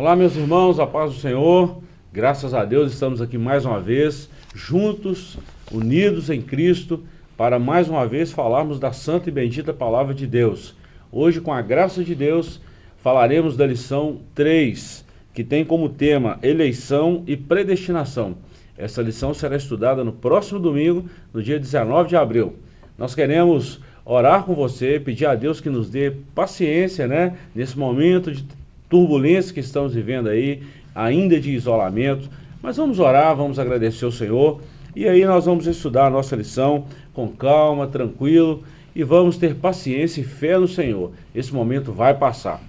Olá, meus irmãos, a paz do Senhor. Graças a Deus estamos aqui mais uma vez, juntos, unidos em Cristo, para mais uma vez falarmos da santa e bendita palavra de Deus. Hoje, com a graça de Deus, falaremos da lição 3, que tem como tema eleição e predestinação. Essa lição será estudada no próximo domingo, no dia 19 de abril. Nós queremos orar com você, pedir a Deus que nos dê paciência, né, nesse momento de turbulência que estamos vivendo aí, ainda de isolamento. Mas vamos orar, vamos agradecer ao Senhor. E aí nós vamos estudar a nossa lição com calma, tranquilo e vamos ter paciência e fé no Senhor. Esse momento vai passar.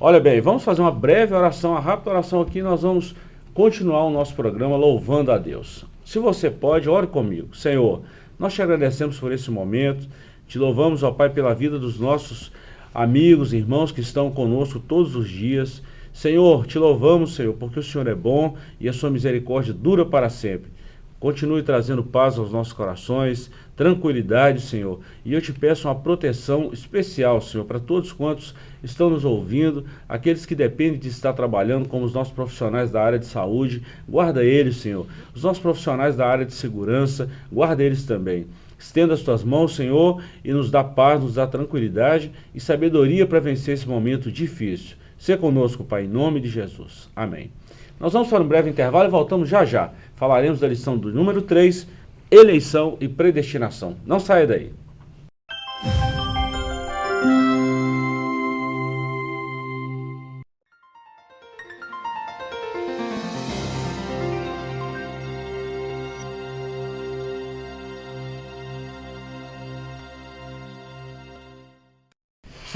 Olha bem, vamos fazer uma breve oração, uma rápida oração aqui. Nós vamos continuar o nosso programa louvando a Deus. Se você pode, ore comigo. Senhor, nós te agradecemos por esse momento. Te louvamos, ó Pai, pela vida dos nossos amigos, irmãos que estão conosco todos os dias. Senhor, te louvamos, Senhor, porque o Senhor é bom e a sua misericórdia dura para sempre. Continue trazendo paz aos nossos corações, tranquilidade, Senhor. E eu te peço uma proteção especial, Senhor, para todos quantos estão nos ouvindo, aqueles que dependem de estar trabalhando, como os nossos profissionais da área de saúde. Guarda eles, Senhor. Os nossos profissionais da área de segurança, guarda eles também. Estenda as tuas mãos, Senhor, e nos dá paz, nos dá tranquilidade e sabedoria para vencer esse momento difícil. Seja conosco, Pai, em nome de Jesus. Amém. Nós vamos para um breve intervalo e voltamos já já. Falaremos da lição do número 3, eleição e predestinação. Não saia daí.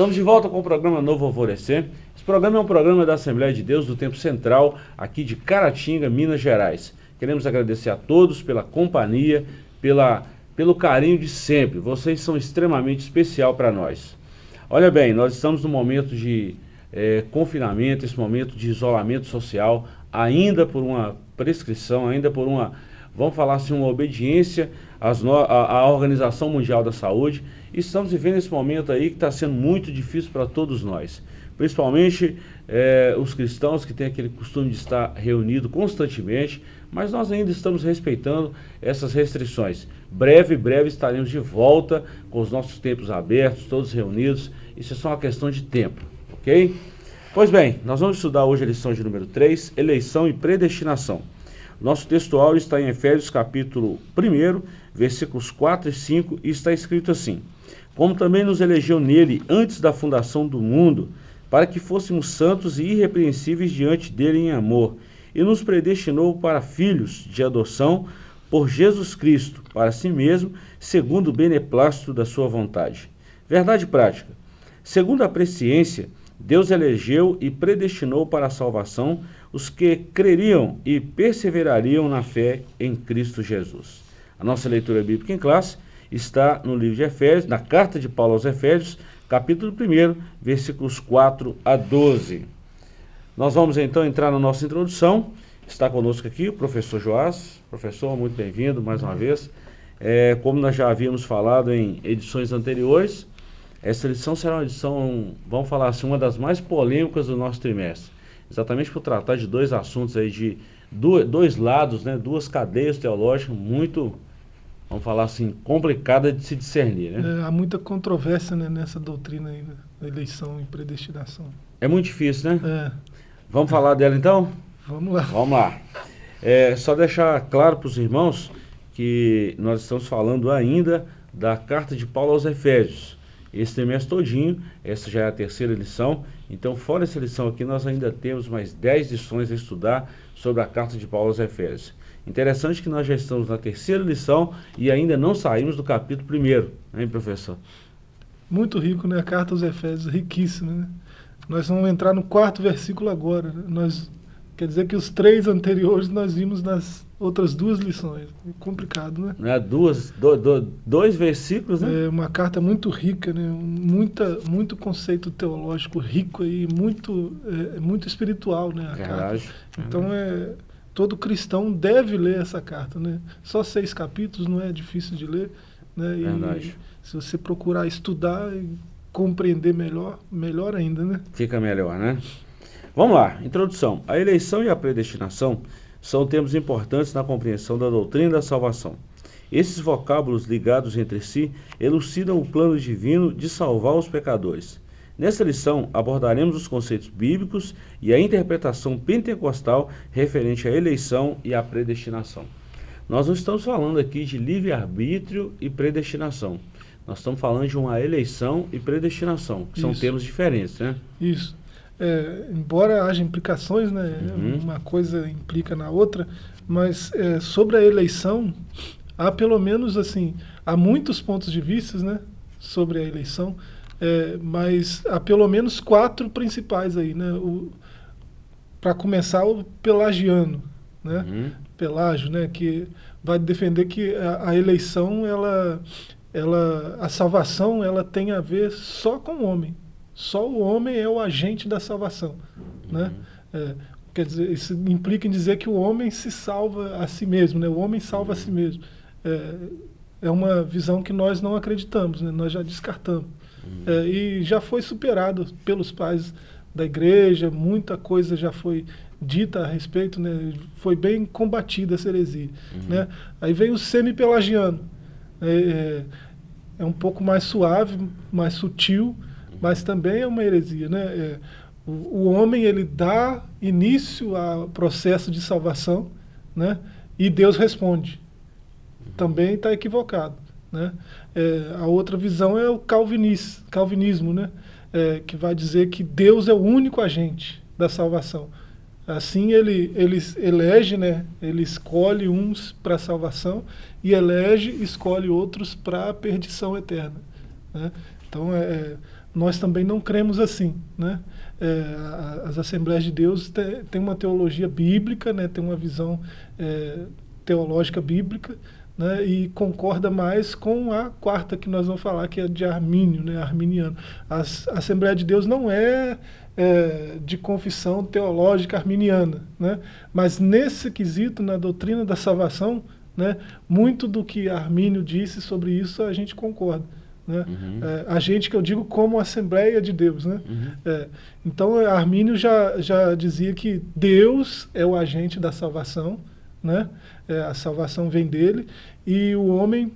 Estamos de volta com o programa Novo Alvorecer. Esse programa é um programa da Assembleia de Deus do Tempo Central, aqui de Caratinga, Minas Gerais. Queremos agradecer a todos pela companhia, pela, pelo carinho de sempre. Vocês são extremamente especial para nós. Olha bem, nós estamos no momento de é, confinamento, esse momento de isolamento social, ainda por uma prescrição, ainda por uma, vamos falar assim, uma obediência no, à, à Organização Mundial da Saúde estamos vivendo esse momento aí que está sendo muito difícil para todos nós. Principalmente é, os cristãos que têm aquele costume de estar reunido constantemente, mas nós ainda estamos respeitando essas restrições. Breve, breve estaremos de volta com os nossos templos abertos, todos reunidos. Isso é só uma questão de tempo, ok? Pois bem, nós vamos estudar hoje a lição de número 3, eleição e predestinação. Nosso textual está em Efésios capítulo 1, versículos 4 e 5, e está escrito assim como também nos elegeu nele antes da fundação do mundo, para que fôssemos santos e irrepreensíveis diante dele em amor, e nos predestinou para filhos de adoção por Jesus Cristo, para si mesmo, segundo o beneplácito da sua vontade. Verdade prática. Segundo a presciência, Deus elegeu e predestinou para a salvação os que creriam e perseverariam na fé em Cristo Jesus. A nossa leitura bíblica em classe está no livro de Efésios, na carta de Paulo aos Efésios, capítulo 1, versículos 4 a 12. Nós vamos então entrar na nossa introdução. Está conosco aqui o professor Joás. Professor, muito bem-vindo mais uma vez. É, como nós já havíamos falado em edições anteriores, essa edição será uma edição, vamos falar assim, uma das mais polêmicas do nosso trimestre. Exatamente por tratar de dois assuntos aí, de dois lados, né, duas cadeias teológicas muito vamos falar assim, complicada de se discernir. Né? É, há muita controvérsia né, nessa doutrina aí, né, da eleição e predestinação. É muito difícil, né? É. Vamos falar dela então? Vamos lá. Vamos lá. É, só deixar claro para os irmãos que nós estamos falando ainda da carta de Paulo aos Efésios. Esse trimestre todinho, essa já é a terceira lição, então fora essa lição aqui nós ainda temos mais 10 lições a estudar sobre a carta de Paulo aos Efésios. Interessante que nós já estamos na terceira lição e ainda não saímos do capítulo primeiro, hein, professor? Muito rico, né? A carta aos Efésios, riquíssima, né? Nós vamos entrar no quarto versículo agora. Né? Nós, quer dizer que os três anteriores nós vimos nas outras duas lições. É complicado, né? É, duas, do, do, dois versículos, né? É uma carta muito rica, né? Muita, muito conceito teológico rico e muito, é, muito espiritual, né? A carta. Então é todo cristão deve ler essa carta, né? Só seis capítulos não é difícil de ler, né? E Verdade. se você procurar estudar e compreender melhor, melhor ainda, né? Fica melhor, né? Vamos lá, introdução. A eleição e a predestinação são termos importantes na compreensão da doutrina da salvação. Esses vocábulos ligados entre si elucidam o plano divino de salvar os pecadores. Nesta lição, abordaremos os conceitos bíblicos e a interpretação pentecostal referente à eleição e à predestinação. Nós não estamos falando aqui de livre-arbítrio e predestinação. Nós estamos falando de uma eleição e predestinação, que Isso. são termos diferentes, né? Isso é, embora haja implicações, né, uhum. uma coisa implica na outra, mas é, sobre a eleição, há pelo menos assim, há muitos pontos de vista né, sobre a eleição, é, mas há pelo menos quatro principais aí. Né, Para começar, o pelagiano, né, uhum. Pelágio, né, que vai defender que a, a eleição, ela, ela, a salvação, ela tem a ver só com o homem. Só o homem é o agente da salvação. Né? Uhum. É, quer dizer, isso implica em dizer que o homem se salva a si mesmo, né? o homem salva a si mesmo. É, é uma visão que nós não acreditamos, né? nós já descartamos. Uhum. É, e já foi superado pelos pais da igreja, muita coisa já foi dita a respeito, né? foi bem combatida essa heresia. Uhum. Né? Aí vem o semi-pelagiano, é, é, é um pouco mais suave, mais sutil, mas também é uma heresia. Né? É, o, o, homem ele dá início ao processo de salvação né? e Deus responde. Também está equivocado. Né? É, a outra visão é o calvinis, calvinismo, né? É, que vai dizer que Deus é o único agente da salvação. Assim ele, ele elege, né? ele escolhe uns para a salvação e elege, escolhe outros para a perdição eterna. Né? Então, é, nós também não cremos assim. Né? É, as Assembleias de Deus têm uma teologia bíblica, né? tem uma visão é, teológica bíblica, né? e concorda mais com a quarta que nós vamos falar, que é de Armínio, né? arminiano. A Assembleia de Deus não é, é, de confissão teológica arminiana, né? mas nesse quesito, na doutrina da salvação, né? muito do que Armínio disse sobre isso a gente concorda. Né? Uhum. É, a gente que eu digo como Assembleia de Deus. Né? Uhum. É, então Armínio já, já dizia que Deus é o agente da salvação, né? É, a salvação vem dele, e o homem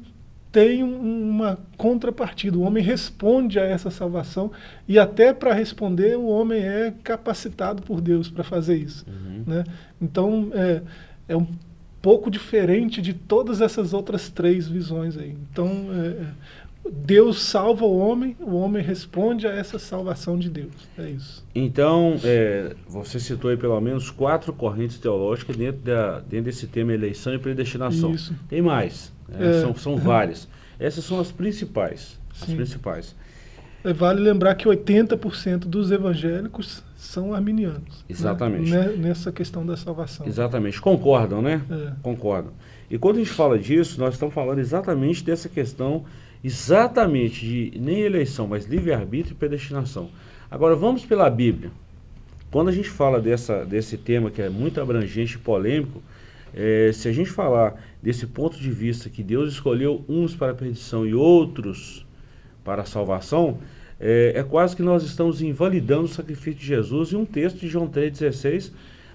tem uma contrapartida, o homem responde a essa salvação, e até para responder o homem é capacitado por Deus para fazer isso. Uhum. Né? Então é, é um pouco diferente de todas essas outras três visões aí. Então, é, Deus salva o homem, o homem responde a essa salvação de Deus. É isso. Então, é, você citou aí pelo menos quatro correntes teológicas dentro, da, dentro desse tema eleição e predestinação. Isso. Tem mais, né? é, são, são várias. Essas são as principais. Sim. As principais. É, vale lembrar que 80% dos evangélicos são arminianos. Né? Exatamente. Né? Nessa questão da salvação. Exatamente. Concordam, né? É. Concordam. E quando a gente fala disso, nós estamos falando exatamente dessa questão exatamente de nem eleição, mas livre-arbítrio e predestinação. Agora vamos pela Bíblia. Quando a gente fala dessa, desse tema que é muito abrangente e polêmico, é, se a gente falar desse ponto de vista que Deus escolheu uns para a perdição e outros para a salvação, é, é quase que nós estamos invalidando o sacrifício de Jesus em um texto de João 3,16,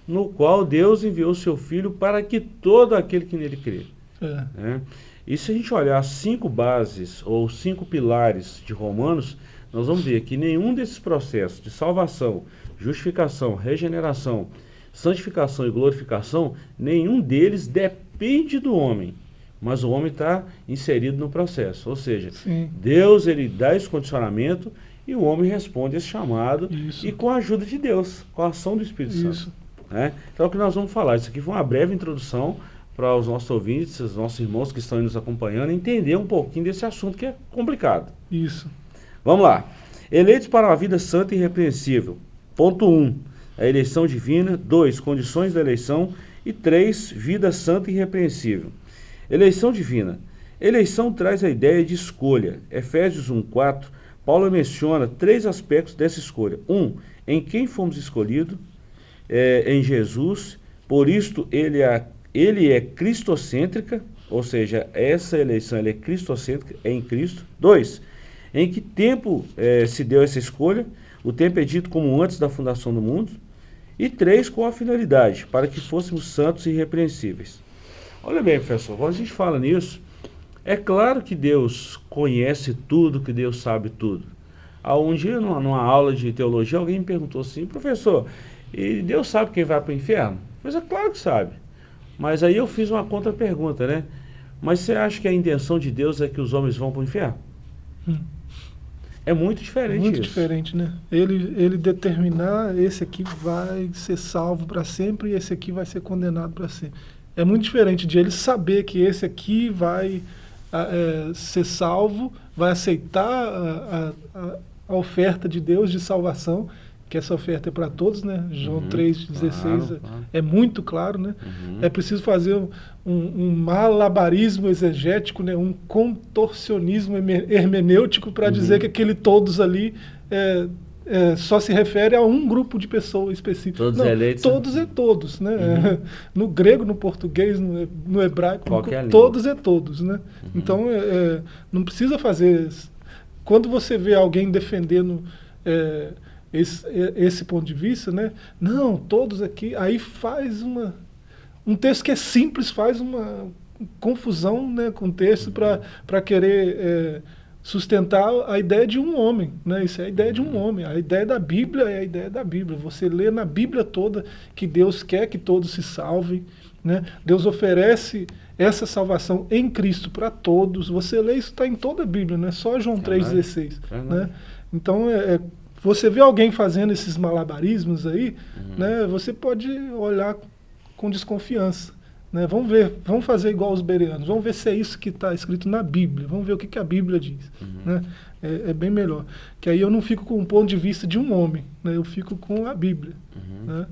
no qual Deus enviou seu Filho para que todo aquele que nele crê. É. Né? E se a gente olhar cinco bases ou cinco pilares de Romanos, nós vamos ver que nenhum desses processos de salvação, justificação, regeneração, santificação e glorificação, nenhum deles depende do homem, mas o homem está inserido no processo. Ou seja, Sim. Deus ele dá esse condicionamento e o homem responde esse chamado Isso. e com a ajuda de Deus, com a ação do Espírito Isso. Santo. Né? Então é o que nós vamos falar. Isso aqui foi uma breve introdução para os nossos ouvintes, os nossos irmãos que estão nos acompanhando, entender um pouquinho desse assunto que é complicado. Isso. Vamos lá. Eleitos para uma vida santa e irrepreensível. Ponto 1. Um, a eleição divina. 2. Condições da eleição. E 3. Vida santa e irrepreensível. Eleição divina. Eleição traz a ideia de escolha. Efésios 1,4, Paulo menciona três aspectos dessa escolha. Um, em quem fomos escolhidos, é, em Jesus, por isto ele é ele é cristocêntrica, ou seja, essa eleição é cristocêntrica, é em Cristo. Dois, em que tempo é, se deu essa escolha? O tempo é dito como antes da fundação do mundo. E três, com a finalidade, para que fôssemos santos e irrepreensíveis. Olha bem, professor, quando a gente fala nisso, é claro que Deus conhece tudo, que Deus sabe tudo. Há um dia, numa, numa aula de teologia, alguém me perguntou assim, professor, e Deus sabe quem vai para o inferno? Mas é claro que sabe. Mas aí eu fiz uma contra-pergunta, né? Mas você acha que a intenção de Deus é que os homens vão para o inferno? Hum. É muito diferente Muito isso. diferente, né? Ele, ele determinar esse aqui vai ser salvo para sempre e esse aqui vai ser condenado para sempre. É muito diferente de ele saber que esse aqui vai é, ser salvo, vai aceitar a, a, a oferta de Deus de salvação que essa oferta é para todos, né? João uhum, 3,16 claro, claro. é muito claro, né? Uhum. É preciso fazer um, um, malabarismo exegético, né? um contorcionismo hermenêutico para uhum. dizer que aquele todos ali é, é, só se refere a um grupo de pessoas específico. Todos Não, eleitos? Todos é todos, né? Uhum. No grego, no português, no, no hebraico, no, todos é todos, né? Uhum. Então, é, é, não precisa fazer... Quando você vê alguém defendendo é, esse, esse ponto de vista, né? Não, todos aqui, aí faz uma um texto que é simples faz uma confusão, né, com o texto para querer é, sustentar a ideia de um homem, né? Isso é a ideia de um homem. A ideia da Bíblia é a ideia da Bíblia. Você lê na Bíblia toda que Deus quer que todos se salvem, né? Deus oferece essa salvação em Cristo para todos. Você lê isso está em toda a Bíblia, não é só João 3,16. Né? Então, é, é você vê alguém fazendo esses malabarismos aí, uhum. né, você pode olhar com desconfiança. Né? Vamos ver, vamos fazer igual os bereanos, vamos ver se é isso que está escrito na Bíblia, vamos ver o que, que a Bíblia diz. Uhum. Né? É, é, bem melhor. Que aí eu não fico com o ponto de vista de um homem, né? eu fico com a Bíblia. Uhum. Né?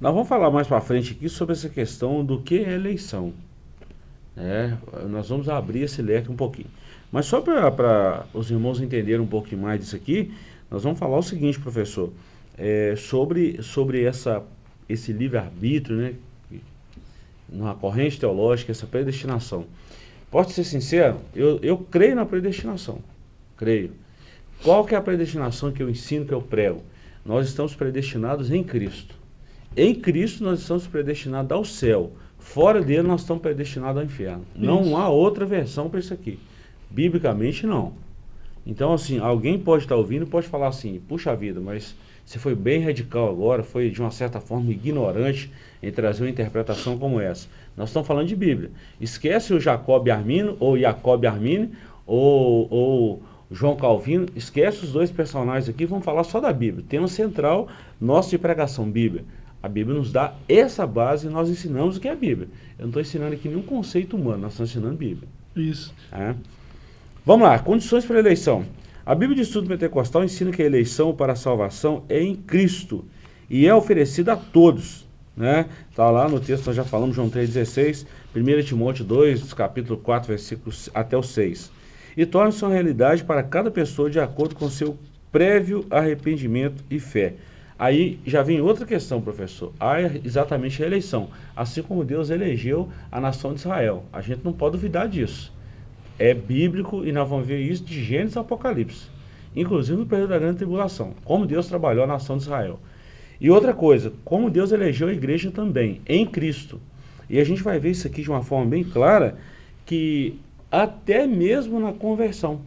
Nós vamos falar mais para frente aqui sobre essa questão do que é eleição. É, nós vamos abrir esse leque um pouquinho. Mas só para os irmãos entenderem um pouquinho mais disso aqui, nós vamos falar o seguinte, professor, é, sobre, sobre essa, esse livre-arbítrio, né, numa corrente teológica, essa predestinação. Posso ser sincero? Eu, eu creio na predestinação, creio. Qual que é a predestinação que eu ensino, que eu prego? Nós estamos predestinados em Cristo. Em Cristo nós estamos predestinados ao céu. Fora dele nós estamos predestinados ao inferno. Isso. Não há outra versão para isso aqui. Biblicamente não. Então, assim, alguém pode estar ouvindo e pode falar assim, puxa vida, mas você foi bem radical agora, foi de uma certa forma ignorante em trazer uma interpretação como essa. Nós estamos falando de Bíblia. Esquece o Jacob Armino, ou Jacob Armini, ou, ou João Calvino, esquece os dois personagens aqui, vamos falar só da Bíblia. Tema central nosso de pregação, Bíblia. A Bíblia nos dá essa base e nós ensinamos o que é a Bíblia. Eu não estou ensinando aqui nenhum conceito humano, nós estamos ensinando Bíblia. Isso. É. Vamos lá, condições para a eleição. A Bíblia de Estudo Pentecostal ensina que a eleição para a salvação é em Cristo e é oferecida a todos. Né? Tá lá no texto, nós já falamos, João 3,16, 1 Timóteo 2, capítulo 4, versículos até o 6. E torna-se uma realidade para cada pessoa de acordo com seu prévio arrependimento e fé. Aí já vem outra questão, professor. Há exatamente a eleição. Assim como Deus elegeu a nação de Israel. A gente não pode duvidar disso é bíblico e nós vamos ver isso de Gênesis a Apocalipse. Inclusive no período da grande tribulação. Como Deus trabalhou a nação de Israel. E outra coisa, como Deus elegeu a igreja também, em Cristo. E a gente vai ver isso aqui de uma forma bem clara, que até mesmo na conversão.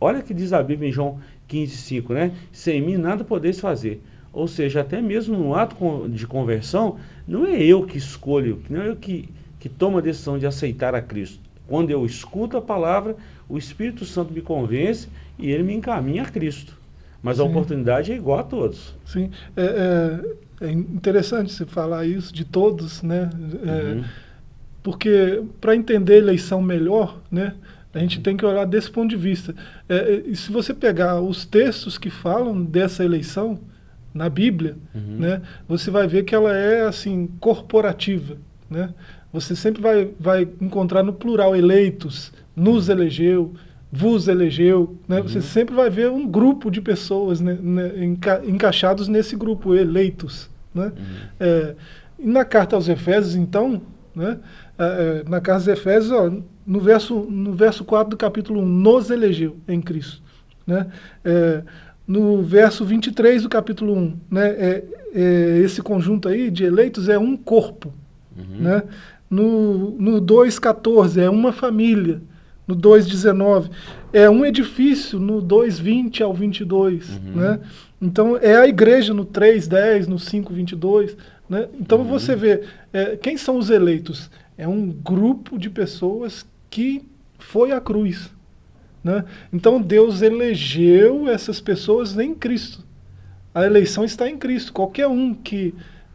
Olha que diz a Bíblia em João 15, 5, né? Sem mim nada podeis fazer. Ou seja, até mesmo no ato de conversão, não é eu que escolho, não é eu que, que tomo a decisão de aceitar a Cristo. Quando eu escuto a palavra, o Espírito Santo me convence e ele me encaminha a Cristo. Mas Sim. a oportunidade é igual a todos. Sim, é, é, é interessante você falar isso de todos, né? É, uhum. Porque para entender a eleição melhor, né? A gente tem que olhar desse ponto de vista. É, é, e se você pegar os textos que falam dessa eleição na Bíblia, uhum. né, você vai ver que ela é assim corporativa, né? Você sempre vai, vai encontrar no plural eleitos, nos elegeu, vos elegeu, né? Uhum. Você sempre vai ver um grupo de pessoas né, né, enca encaixados nesse grupo, eleitos, né? Uhum. É, e na carta aos Efésios, então, né, é, é na carta aos Efésios, ó, no, verso, no verso 4 do capítulo 1, nos elegeu em Cristo. Né? É, no verso 23 do capítulo 1, né, é, é, esse conjunto aí de eleitos é um corpo. Uhum. Né? No, no 2,14 é uma família. No 2,19 é um edifício. No 2,20 ao 22. Uhum. Né? Então é a igreja no 3,10, no 5,22. Né? Então uhum. você vê, é, quem são os eleitos? É um grupo de pessoas que foi à cruz. Né? Então Deus elegeu essas pessoas em Cristo. A eleição está em Cristo. Qualquer um que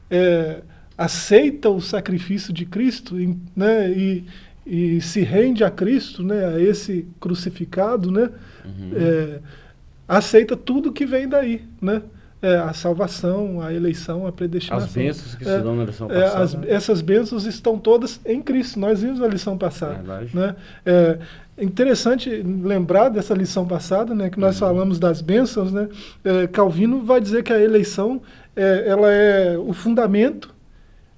é, aceita o sacrifício de Cristo né, e, e, se rende a Cristo, né, a esse crucificado, né, uhum. é, aceita tudo que vem daí. Né? É, a salvação, a eleição, a predestinação. As bênçãos que se é, dão na lição passada. É, as, essas bênçãos estão todas em Cristo. Nós vimos na lição passada. Né? É interessante lembrar dessa lição passada, né, que nós uhum. falamos das bênçãos. Né? É, Calvino vai dizer que a eleição é, ela é o fundamento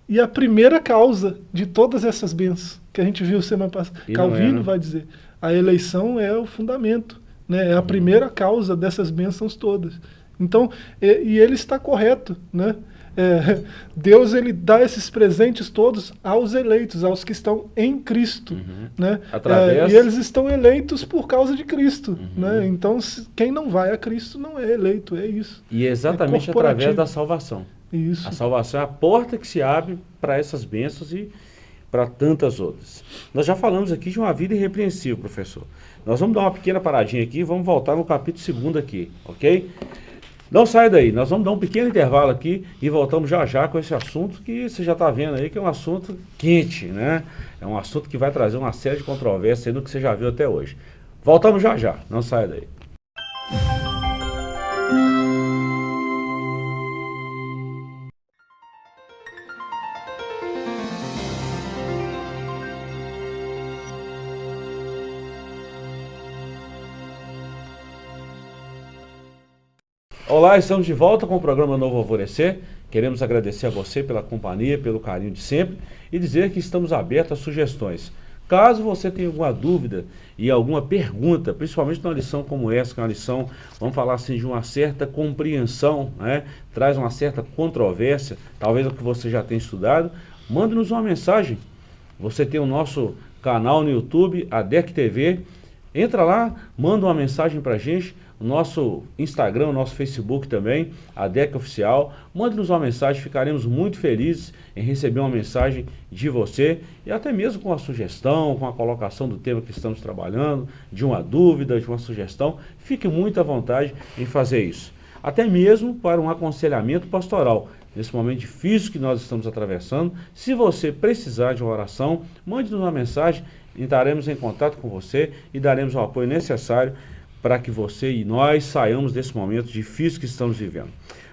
e a primeira causa de todas essas bênçãos que a gente viu semana passada. Calvino né? vai dizer, a eleição é o fundamento, né? é a uhum. primeira causa dessas bênçãos todas. Então, e, e ele está correto, né? É, Deus ele dá esses presentes todos aos eleitos, aos que estão em Cristo, uhum. né? Através... É, e eles estão eleitos por causa de Cristo, uhum. né? Então se, quem não vai a Cristo não é eleito, é isso. E é exatamente é através da salvação. Isso. A salvação é a porta que se abre para essas bênçãos e para tantas outras. Nós já falamos aqui de uma vida irrepreensível, professor. Nós vamos dar uma pequena paradinha aqui vamos voltar no capítulo 2 aqui, ok? Não sai daí, nós vamos dar um pequeno intervalo aqui e voltamos já já com esse assunto que você já está vendo aí que é um assunto quente, né? É um assunto que vai trazer uma série de controvérsias no que você já viu até hoje. Voltamos já já, não sai daí. Olá, estamos de volta com o programa Novo Alvorecer. Queremos agradecer a você pela companhia, pelo carinho de sempre e dizer que estamos abertos a sugestões. Caso você tenha alguma dúvida e alguma pergunta, principalmente numa lição como essa, que é uma lição, vamos falar assim, de uma certa compreensão, né? traz uma certa controvérsia, talvez o que você já tenha estudado, mande-nos uma mensagem. Você tem o nosso canal no YouTube, a DEC TV, entra lá, manda uma mensagem para a gente, nosso Instagram, nosso Facebook também, a DEC Oficial. Mande-nos uma mensagem, ficaremos muito felizes em receber uma mensagem de você e até mesmo com a sugestão, com a colocação do tema que estamos trabalhando, de uma dúvida, de uma sugestão. Fique muito à vontade em fazer isso. Até mesmo para um aconselhamento pastoral. Nesse momento difícil que nós estamos atravessando, se você precisar de uma oração, mande-nos uma mensagem, entraremos em contato com você e daremos o apoio necessário para que você e nós saiamos desse momento difícil que estamos vivendo.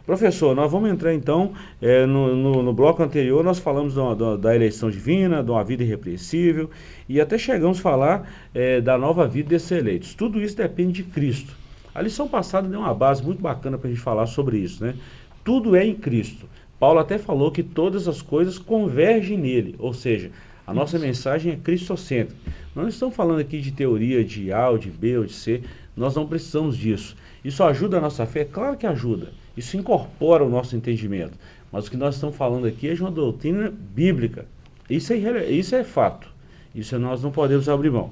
Professor, nós vamos entrar então, é, no, no, no, bloco anterior nós falamos da, da, da, eleição divina, de uma vida irrepreensível e até chegamos a falar é, da nova vida desses eleitos. Tudo isso depende de Cristo. A lição passada deu uma base muito bacana para a gente falar sobre isso, né? Tudo é em Cristo. Paulo até falou que todas as coisas convergem nele, ou seja, a nossa mensagem é cristocêntrica. Nós não estamos falando aqui de teoria de A ou de B ou de C, nós não precisamos disso. Isso ajuda a nossa fé? Claro que ajuda. Isso incorpora o nosso entendimento. Mas o que nós estamos falando aqui é de uma doutrina bíblica. Isso é, isso é fato. Isso nós não podemos abrir mão.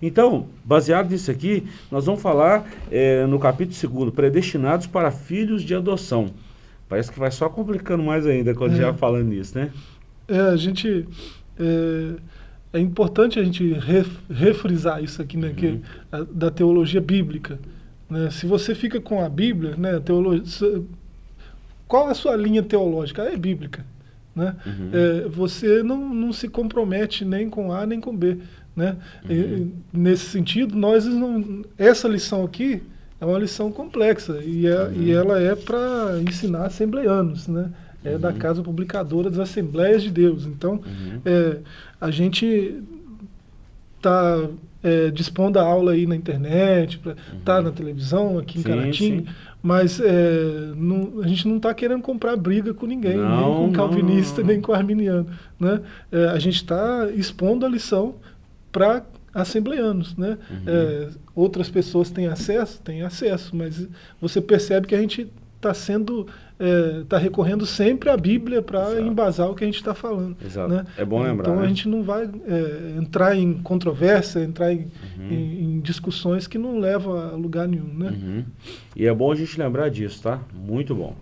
Então, baseado nisso aqui, nós vamos falar é, no capítulo 2, predestinados para filhos de adoção. Parece que vai só complicando mais ainda quando é. já falando nisso, né? É, a gente... É é importante a gente refrisar isso aqui, né, uhum. que, a, da teologia bíblica. Né? Se você fica com a Bíblia, né, a teologia, qual a sua linha teológica? É bíblica. Né? Uhum. É, você não, não se compromete nem com A nem com B. Né? Uhum. E, nesse sentido, nós não, essa lição aqui é uma lição complexa e, é, e uhum. ela é para ensinar assembleanos. Né? É uhum. da Casa Publicadora das Assembleias de Deus. Então, uhum. é, a gente está é, dispondo a aula aí na internet, está uhum. Tá na televisão aqui em sim, Caratim, sim. mas é, não, a gente não está querendo comprar briga com ninguém, não, nem com calvinista, não. nem com arminiano. Né? É, a gente está expondo a lição para assembleanos. Né? Uhum. É, outras pessoas têm acesso? Têm acesso, mas você percebe que a gente está sendo está é, recorrendo sempre à Bíblia para embasar o que a gente está falando. Exato. Né? É bom lembrar. Então né? a gente não vai é, entrar em controvérsia, entrar em, uhum. em, em, discussões que não levam a lugar nenhum. Né? Uhum. E é bom a gente lembrar disso, tá? Muito bom.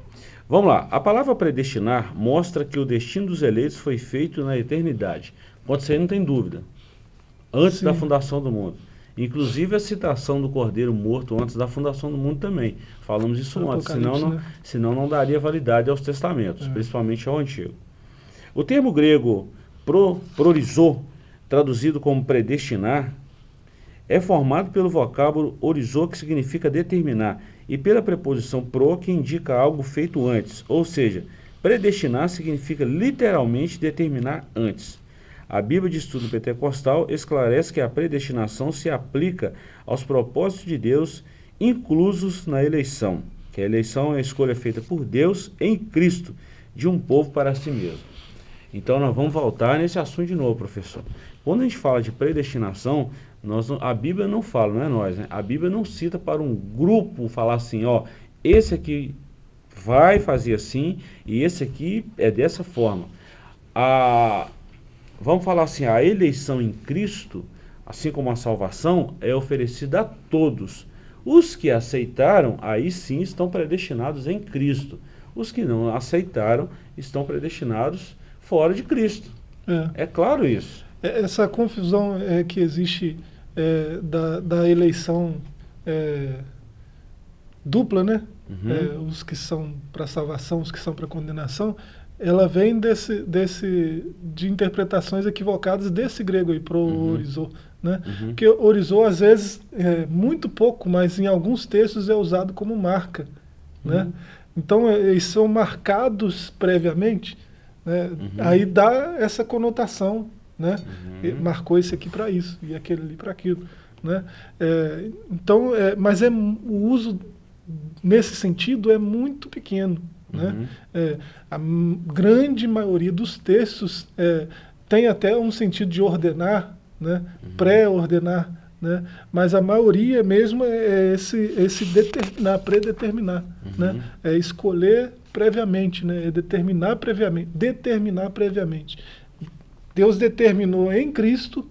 Vamos lá. A palavra predestinar mostra que o destino dos eleitos foi feito na eternidade. Pode ser, não tem dúvida. Antes Sim. da fundação do mundo. Inclusive a citação do cordeiro morto antes da fundação do mundo também. Falamos isso antes, senão não, né? senão não daria validade aos testamentos, é. principalmente ao antigo. O termo grego pro, prorizô, traduzido como predestinar, é formado pelo vocábulo orizô, que significa determinar, e pela preposição pro, que indica algo feito antes. Ou seja, predestinar significa literalmente determinar antes. A Bíblia de Estudo Pentecostal esclarece que a predestinação se aplica aos propósitos de Deus inclusos na eleição, que a eleição é a escolha feita por Deus em Cristo de um povo para si mesmo. Então nós vamos voltar nesse assunto de novo, professor. Quando a gente fala de predestinação, nós, a Bíblia não fala, não é nós, né? A Bíblia não cita para um grupo falar assim, ó, esse aqui vai fazer assim e esse aqui é dessa forma. A, vamos falar assim, a eleição em Cristo, assim como a salvação, é oferecida a todos. Os que aceitaram, aí sim estão predestinados em Cristo. Os que não aceitaram estão predestinados fora de Cristo. É, é claro isso. É, essa confusão é, que existe é, da, da, eleição é, dupla, né? Uhum. É, os que são para salvação, os que são para condenação, ela vem desse, desse, de interpretações equivocadas desse grego aí, pro uhum. orizô, né? Uhum. Porque orizô, às vezes, é muito pouco, mas em alguns textos é usado como marca, né? Uhum. Então, é, eles são marcados previamente, né? Uhum. aí dá essa conotação, né? Uhum. Marcou esse aqui para isso, e aquele ali para aquilo, né? É, então, é, mas é, o uso nesse sentido é muito pequeno, né? Uhum. É, a grande maioria dos textos é, tem até um sentido de ordenar, né? Uhum. pré-ordenar, né? mas a maioria mesmo é esse, esse determinar, predeterminar, uhum. né? é escolher previamente, né? é determinar previamente, determinar previamente. Deus determinou em Cristo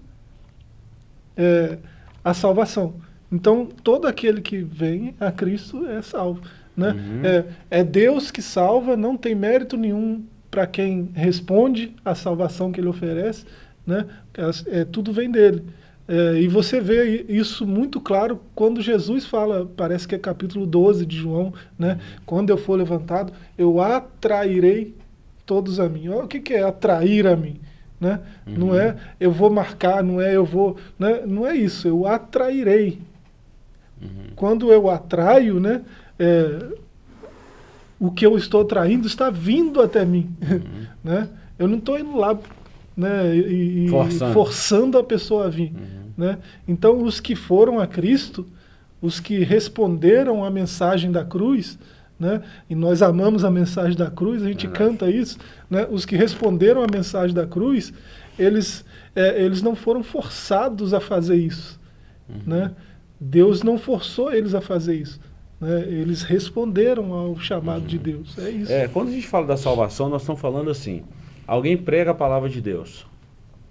é, a salvação. Então, todo aquele que vem a Cristo é salvo. Né? Uhum. É, é Deus que salva, não tem mérito nenhum para quem responde à salvação que ele oferece, né? É, tudo vem dele. É, e você vê isso muito claro quando Jesus fala, parece que é capítulo 12 de João, né? quando eu for levantado, eu atrairei todos a mim. Olha o que, que é atrair a mim. Né? Uhum. Não é eu vou marcar, não é eu vou. Né? Não é isso, eu atrairei. Uhum. Quando eu atraio, né, é, o que eu estou traindo está vindo até mim. Uhum. né? Eu não estou indo lá né, e, forçando. forçando. a pessoa a vir. Uhum. Né? Então, os que foram a Cristo, os que responderam à mensagem da cruz, né? e nós amamos a mensagem da cruz, a gente canta isso, né? os que responderam à mensagem da cruz, eles, é, eles não foram forçados a fazer isso. Uhum. Né? Deus não forçou eles a fazer isso. Né? Eles responderam ao chamado uhum. de Deus. É isso. É, quando a gente fala da salvação, nós estamos falando assim, alguém prega a palavra de Deus.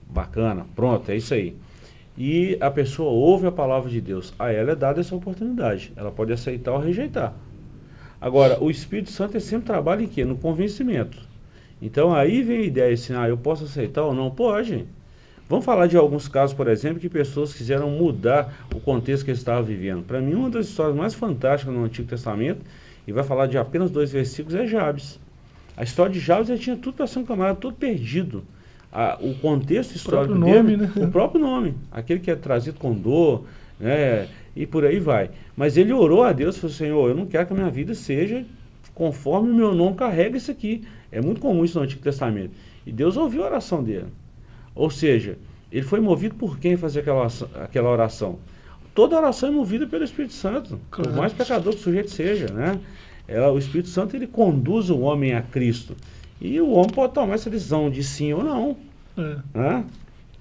Bacana, pronto, é isso aí. E a pessoa ouve a palavra de Deus. A ela é dada essa oportunidade. Ela pode aceitar ou rejeitar. Agora, o Espírito Santo sempre trabalha em quê? No convencimento. Então aí vem a ideia assim, ah, eu posso aceitar ou não? Pode. Vamos falar de alguns casos, por exemplo, que pessoas quiseram mudar o contexto que eles estavam vivendo. Para mim, uma das histórias mais fantásticas no Antigo Testamento, e vai falar de apenas dois versículos, é Jabes. A história de Jabes, ele tinha tudo para ser um camarada todo perdido. A, o contexto histórico o nome, dele, né? o próprio nome, aquele que é trazido com dor, né, e por aí vai. Mas ele orou a Deus e falou, Senhor, eu não quero que a minha vida seja conforme o meu nome carrega isso aqui. É muito comum isso no Antigo Testamento. E Deus ouviu a oração dele. Ou seja, ele foi movido por quem fazer aquela, aquela oração? Toda oração é movida pelo Espírito Santo, claro. por mais pecador que o sujeito seja, né? Ela, o Espírito Santo ele conduz o homem a Cristo. E o homem pode tomar essa decisão de sim ou não. É. Né?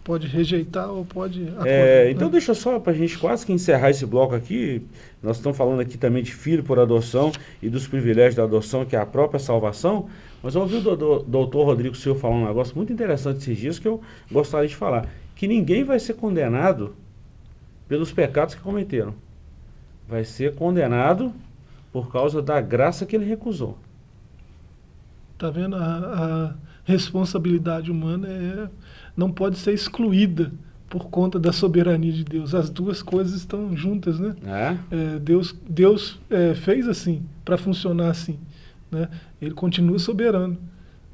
Pode rejeitar ou pode é, Então né? deixa só para a gente quase que encerrar esse bloco aqui, nós estamos falando aqui também de filho por adoção e dos privilégios da adoção, que é a própria salvação, mas eu ouvi o doutor Rodrigo Silva falar um negócio muito interessante esses dias que eu gostaria de falar, que ninguém vai ser condenado pelos pecados que cometeram. Vai ser condenado por causa da graça que ele recusou. Tá vendo? A, a responsabilidade humana é não pode ser excluída por conta da soberania de Deus. As duas coisas estão juntas, né? É? É, Deus, Deus é, fez assim, para funcionar assim. Né? Ele continua soberano.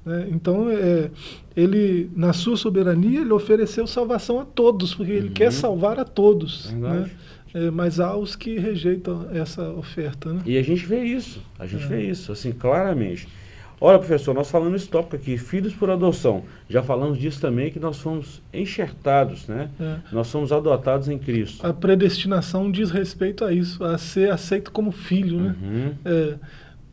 Né? Então, é, ele, na sua soberania, ele ofereceu salvação a todos, porque ele uhum. quer salvar a todos. Né? É, mas há os que rejeitam essa oferta. Né? E a gente vê isso, a gente é. vê isso, assim, claramente. Olha, professor, nós falamos esse tópico aqui, filhos por adoção. Já falamos disso também, que nós fomos enxertados, né? É. Nós somos adotados em Cristo. A predestinação diz respeito a isso, a ser aceito como filho, né? Uhum. É,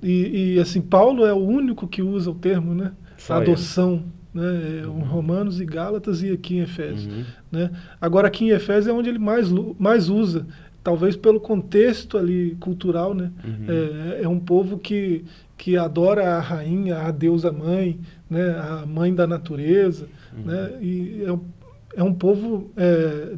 e, e, assim, Paulo é o único que usa o termo, né? Só adoção. Né, é, uhum. Romanos e Gálatas e aqui em Efésios. Uhum. Né? Agora aqui em Efésios é onde ele mais, mais usa, talvez pelo contexto ali cultural, né? Uhum. É, é um povo que, que adora a rainha, a deusa mãe, né, a mãe da natureza, uhum. né, e é, é um povo é,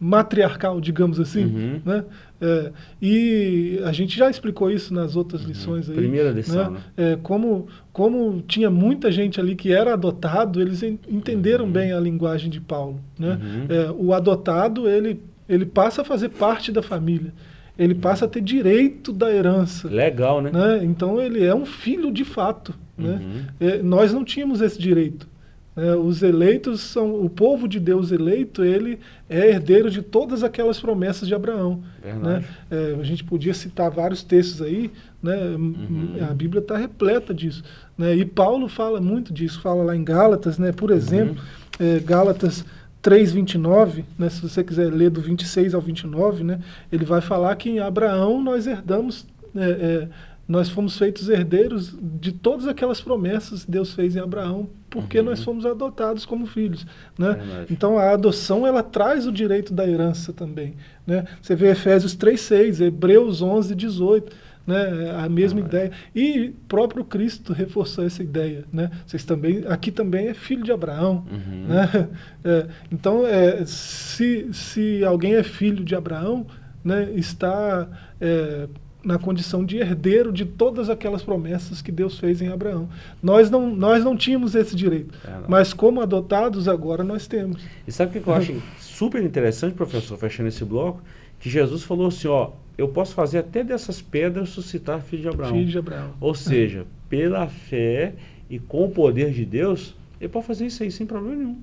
matriarcal, digamos assim, uhum. né, é, e a gente já explicou isso nas outras uhum. lições aí. Primeira lição, né? né? É, como, como tinha muita gente ali que era adotado, eles entenderam uhum. bem a linguagem de Paulo, né, uhum. é, o adotado, ele, ele passa a fazer parte da família, ele passa a ter direito da herança. Legal, né? né? Então ele é um filho de fato. Né? Uhum. É, nós não tínhamos esse direito. É, os eleitos são o povo de Deus eleito, ele é herdeiro de todas aquelas promessas de Abraão. Né? É, a gente podia citar vários textos aí, né? Uhum. a Bíblia está repleta disso. Né? E Paulo fala muito disso, fala lá em Gálatas, né? por exemplo, uhum. é, Gálatas 3,29, né, se você quiser ler do 26 ao 29, né, ele vai falar que em Abraão nós herdamos, é, é, nós fomos feitos herdeiros de todas aquelas promessas que Deus fez em Abraão, porque uhum. nós fomos adotados como filhos. Né? então a adoção ela traz o direito da herança também. Né? Você vê Efésios 3,6, Hebreus 11, 18 né? A mesma ah, ideia. E próprio Cristo reforçou essa ideia, né? Vocês também, aqui também é filho de Abraão, uhum. né? É, então, é, se, se alguém é filho de Abraão, né, está é, na condição de herdeiro de todas aquelas promessas que Deus fez em Abraão. Nós não, nós não tínhamos esse direito, é, mas como adotados agora nós temos. E sabe o que eu acho super interessante, professor, fechando esse bloco? Que Jesus falou assim, ó, eu posso fazer até dessas pedras suscitar filho de Abraão. Filho de Abraão. Ou seja, pela fé e com o poder de Deus, ele pode fazer isso aí sem problema nenhum.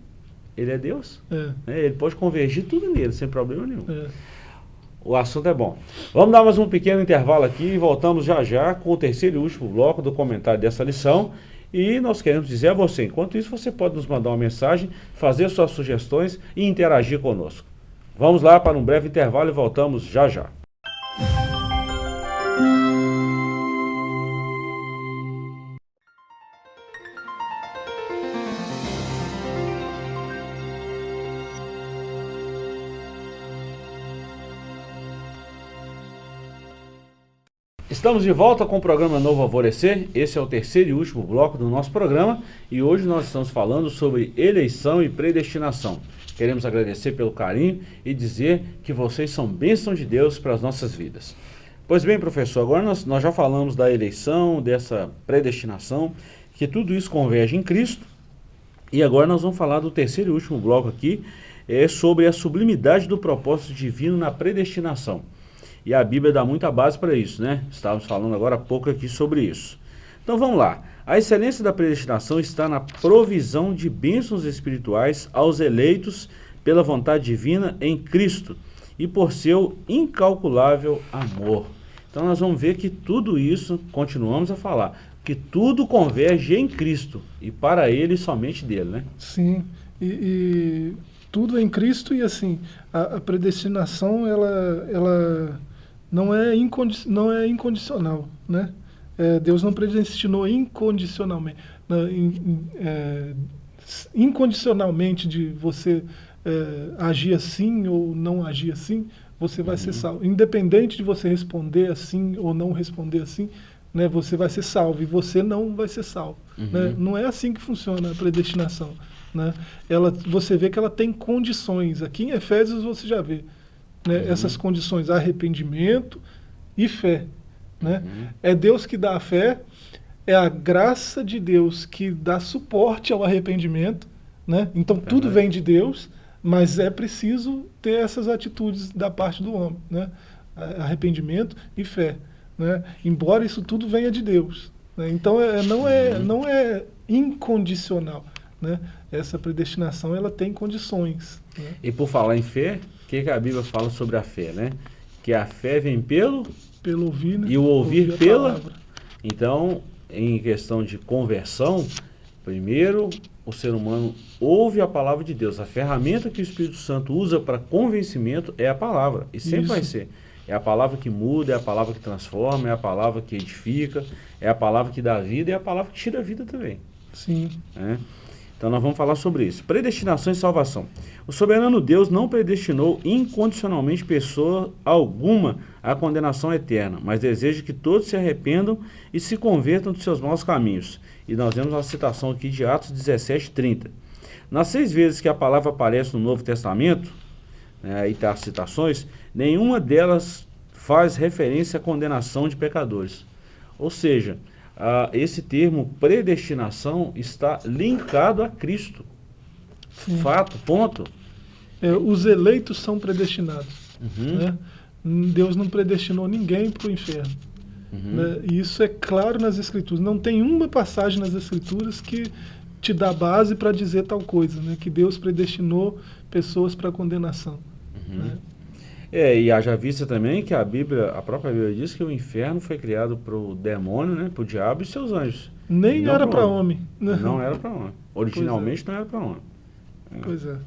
Ele é Deus. É. Né? Ele pode convergir tudo nele sem problema nenhum. É. O assunto é bom. Vamos dar mais um pequeno intervalo aqui e voltamos já já com o terceiro e último bloco do comentário dessa lição. E nós queremos dizer a você, enquanto isso você pode nos mandar uma mensagem, fazer suas sugestões e interagir conosco. Vamos lá para um breve intervalo e voltamos já já. Estamos de volta com o programa Novo Alvorecer. Esse é o terceiro e último bloco do nosso programa e hoje nós estamos falando sobre eleição e predestinação. Queremos agradecer pelo carinho e dizer que vocês são bênçãos de Deus para as nossas vidas. Pois bem, professor, agora nós, nós já falamos da eleição, dessa predestinação, que tudo isso converge em Cristo. E agora nós vamos falar do terceiro e último bloco aqui, é sobre a sublimidade do propósito divino na predestinação. E a Bíblia dá muita base para isso, né? Estávamos falando agora há pouco aqui sobre isso. Então vamos lá. A excelência da predestinação está na provisão de bênçãos espirituais aos eleitos pela vontade divina em Cristo e por seu incalculável amor. Então nós vamos ver que tudo isso, continuamos a falar, que tudo converge em Cristo e para Ele somente dele, né? Sim, e, e tudo em Cristo e assim, a, a predestinação ela, ela não, é não é incondicional, né? É, Deus não predestinou incondicionalmente, não, in, é, incondicionalmente de você é, agir assim ou não agir assim, você vai uhum. ser salvo. Independente de você responder assim ou não responder assim, né, você vai ser salvo e você não vai ser salvo. Uhum. Né? Não é assim que funciona a predestinação. Né? Ela, você vê que ela tem condições. Aqui em Efésios você já vê né, uhum. essas condições, arrependimento e fé. Né? Uhum. É Deus que dá a fé, é a graça de Deus que dá suporte ao arrependimento. Né? Então tudo vem de Deus, mas é preciso ter essas atitudes da parte do homem. Né? Arrependimento e fé. Né? Embora isso tudo venha de Deus. Né? Então é, não, é, não é incondicional. Né? Essa predestinação ela tem condições. Né? E por falar em fé, o que, que a Bíblia fala sobre a fé? Né? Que a fé vem pelo pelo ouvir, né? E o ouvir, ouvir pela. Então, em questão de conversão, primeiro o ser humano ouve a palavra de Deus. A ferramenta que o Espírito Santo usa para convencimento é a palavra. E sempre Isso. vai ser. É a palavra que muda, é a palavra que transforma, é a palavra que edifica, é a palavra que dá vida e é a palavra que tira a vida também. Sim. É? Então nós vamos falar sobre isso. Predestinação e salvação. O soberano Deus não predestinou incondicionalmente pessoa alguma à condenação eterna, mas deseja que todos se arrependam e se convertam dos seus maus caminhos. E nós vemos uma citação aqui de Atos 17, 30. Nas seis vezes que a palavra aparece no Novo Testamento, né, aí está as citações, nenhuma delas faz referência à condenação de pecadores. Ou seja, ah, esse termo predestinação está linkado a Cristo. Sim. Fato, ponto. É, os eleitos são predestinados. Uhum. Né? Deus não predestinou ninguém para o inferno. Uhum. Né? E isso é claro nas Escrituras. Não tem uma passagem nas Escrituras que te dá base para dizer tal coisa, né? que Deus predestinou pessoas para condenação. Uhum. Né? É, e haja vista também que a Bíblia, a própria Bíblia diz que o inferno foi criado para o demônio, né, para o diabo e seus anjos. Nem era para homem. homem. Não era para homem. Originalmente é. não era para homem. É. Pois é.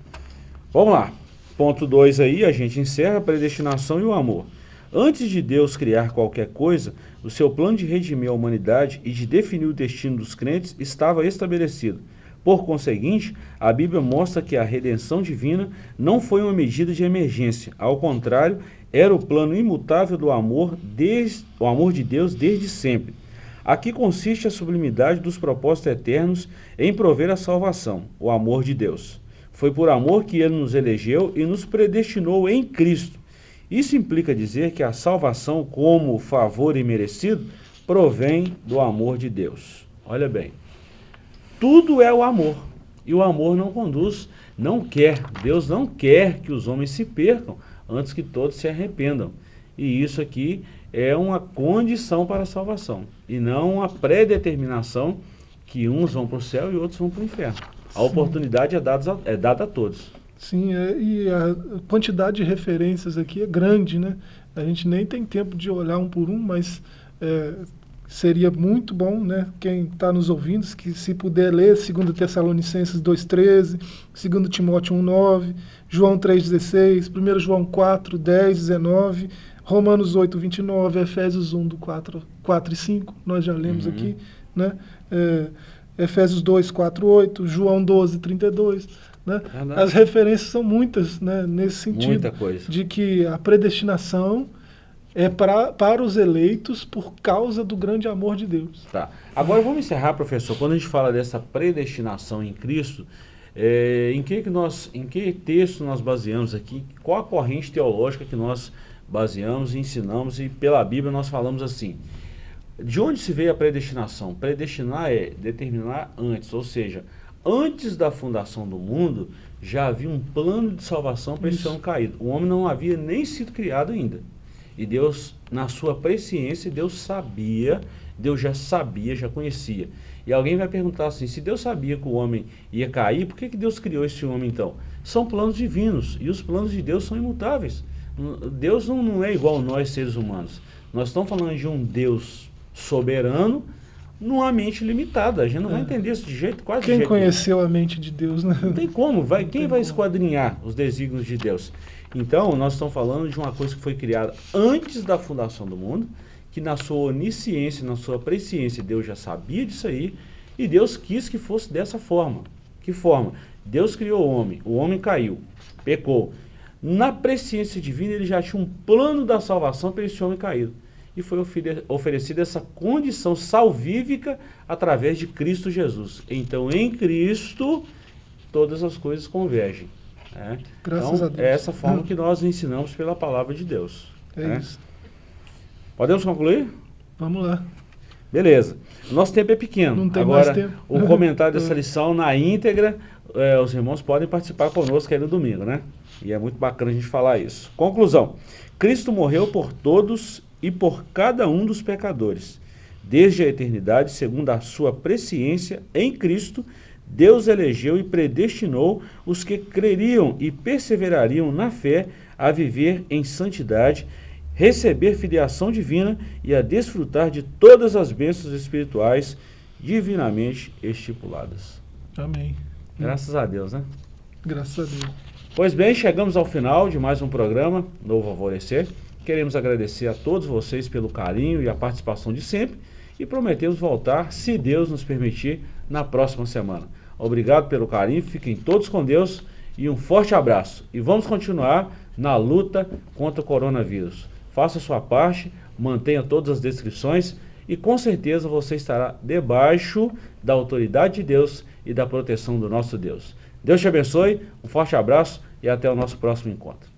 Vamos lá. Ponto 2 aí, a gente encerra a predestinação e o amor. Antes de Deus criar qualquer coisa, o seu plano de redimir a humanidade e de definir o destino dos crentes estava estabelecido. Por conseguinte, a Bíblia mostra que a redenção divina não foi uma medida de emergência. Ao contrário, era o plano imutável do amor, desde, o amor de Deus desde sempre. Aqui consiste a sublimidade dos propósitos eternos em prover a salvação, o amor de Deus. Foi por amor que ele nos elegeu e nos predestinou em Cristo. Isso implica dizer que a salvação, como favor imerecido, provém do amor de Deus. Olha bem, tudo é o amor. E o amor não conduz, não quer. Deus não quer que os homens se percam antes que todos se arrependam. E isso aqui é uma condição para a salvação. E não uma predeterminação que uns vão para o céu e outros vão para o inferno. A Sim. oportunidade é dada, a, é dada a todos. Sim, é, e a quantidade de referências aqui é grande, né? A gente nem tem tempo de olhar um por um, mas é, seria muito bom, né, quem está nos ouvindo, que se puder ler 2 Tessalonicenses 2,13, 2 Timóteo 1,9, João 3,16, 1 João 4, 10, 19, Romanos 8, 29, Efésios 1, do 4, 4 e 5, nós já lemos uhum. aqui, né, é, Efésios 2, 4, 8, João 12, 32, né? As referências são muitas né, nesse sentido, de que a predestinação é pra, para os eleitos por causa do grande amor de Deus. Tá. Agora vamos encerrar, professor. Quando a gente fala dessa predestinação em Cristo, é, em, que que nós, em que texto nós baseamos aqui? Qual a corrente teológica que nós baseamos e ensinamos? E pela Bíblia nós falamos assim. De onde se veio a predestinação? Predestinar é determinar antes, ou seja, antes da fundação do mundo, já havia um plano de salvação para esse homem caído. O homem não havia nem sido criado ainda. E Deus, na sua presciência, Deus sabia, Deus já sabia, já conhecia. E alguém vai perguntar assim, se Deus sabia que o homem ia cair, por que, que Deus criou esse homem então? São planos divinos, e os planos de Deus são imutáveis. Deus não, não é igual a nós, seres humanos. Nós estamos falando de um Deus soberano, numa mente limitada. A gente não é. vai entender isso de jeito quase Quem jeito conheceu nenhum. a mente de Deus, né? Não tem como. Vai, quem vai como. esquadrinhar os desígnios de Deus? Então, nós estamos falando de uma coisa que foi criada antes da fundação do mundo, que na sua onisciência, na sua presciência, Deus já sabia disso aí, e Deus quis que fosse dessa forma. Que forma? Deus criou o homem, o homem caiu, pecou. Na presciência divina, ele já tinha um plano da salvação para esse homem caído. E foi oferecida essa condição salvífica através de Cristo Jesus. Então, em Cristo, todas as coisas convergem. Né? Graças então, a Deus. É essa forma que nós ensinamos pela palavra de Deus. É né? isso. Podemos concluir? Vamos lá. Beleza. Nosso tempo é pequeno. Não tem Agora, mais tempo. o comentário dessa lição na íntegra, é, os irmãos podem participar conosco aí no domingo, né? E é muito bacana a gente falar isso. Conclusão. Cristo morreu por todos e por cada um dos pecadores. Desde a eternidade, segundo a sua presciência em Cristo, Deus elegeu e predestinou os que creriam e perseverariam na fé a viver em santidade receber filiação divina e a desfrutar de todas as bênçãos espirituais divinamente estipuladas. Amém. Graças a Deus, né? Graças a Deus. Pois bem, chegamos ao final de mais um programa Novo Alvorecer. Queremos agradecer a todos vocês pelo carinho e a participação de sempre e prometemos voltar, se Deus nos permitir, na próxima semana. Obrigado pelo carinho, fiquem todos com Deus e um forte abraço. E vamos continuar na luta contra o coronavírus faça sua parte, mantenha todas as descrições e com certeza você estará debaixo da autoridade de Deus e da proteção do nosso Deus. Deus te abençoe, um forte abraço e até o nosso próximo encontro.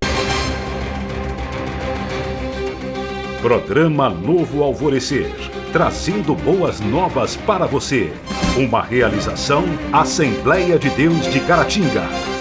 Programa Novo Alvorecer, trazendo boas novas para você. Uma realização Assembleia de Deus de Caratinga.